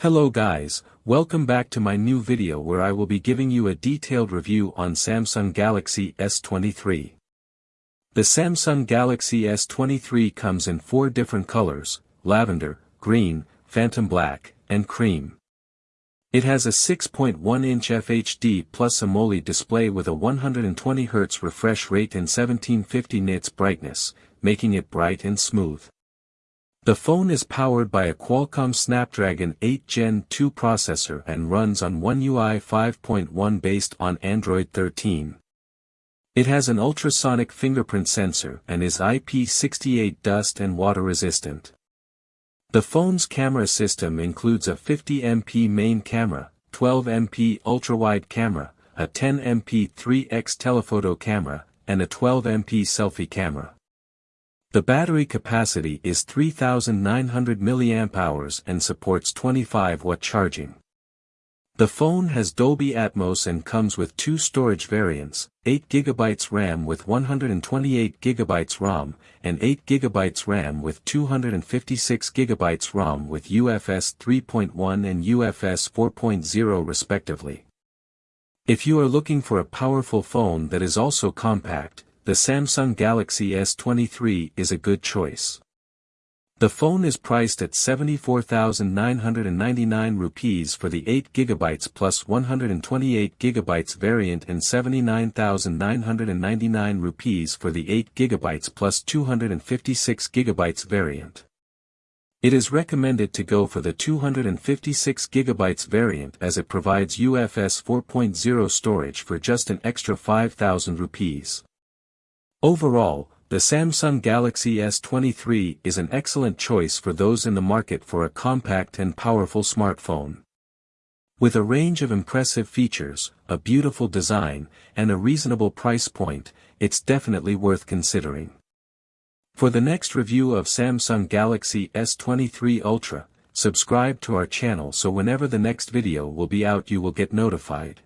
Hello guys, welcome back to my new video where I will be giving you a detailed review on Samsung Galaxy S23. The Samsung Galaxy S23 comes in four different colors, lavender, green, phantom black, and cream. It has a 6.1-inch FHD plus AMOLED display with a 120Hz refresh rate and 1750 nits brightness, making it bright and smooth. The phone is powered by a Qualcomm Snapdragon 8 Gen 2 processor and runs on One UI 5.1 based on Android 13. It has an ultrasonic fingerprint sensor and is IP68 dust and water resistant. The phone's camera system includes a 50MP main camera, 12MP ultra-wide camera, a 10MP 3x telephoto camera, and a 12MP selfie camera. The battery capacity is 3900 mAh and supports 25 watt charging. The phone has Dolby Atmos and comes with two storage variants, 8GB RAM with 128GB ROM, and 8GB RAM with 256GB ROM with UFS 3.1 and UFS 4.0 respectively. If you are looking for a powerful phone that is also compact, the Samsung Galaxy S23 is a good choice. The phone is priced at 74,999 rupees for the 8GB plus 128GB variant and 79,999 rupees for the 8GB plus 256GB variant. It is recommended to go for the 256GB variant as it provides UFS 4.0 storage for just an extra 5,000 rupees. Overall, the Samsung Galaxy S23 is an excellent choice for those in the market for a compact and powerful smartphone. With a range of impressive features, a beautiful design, and a reasonable price point, it's definitely worth considering. For the next review of Samsung Galaxy S23 Ultra, subscribe to our channel so whenever the next video will be out you will get notified.